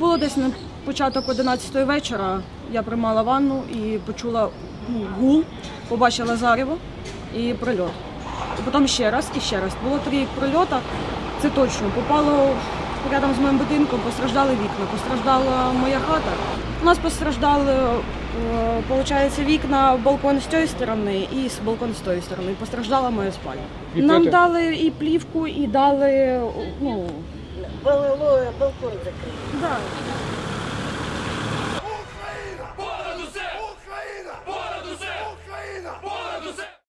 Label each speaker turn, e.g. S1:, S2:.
S1: було десь на початок 11 вечора. Я приймала ванну і почула ну, гул, побачила зарево і прильот. І потім ще раз і ще раз. Було три прильота, це точно. Попало рядом з моїм будинком, постраждали вікна, постраждала моя хата. У нас постраждали, виходить, вікна, балкон з цієї сторони і з балкон з тієї сторони. Постраждала моя спальня. Нам дали і плівку, і дали, ну,
S2: Балкон закрыт.
S1: да,